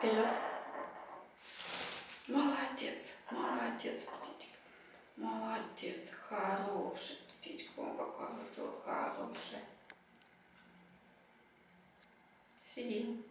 Вперед. Молодец, молодец, птичка. Молодец, хороший птичка. О, какая хорошая. Сидим.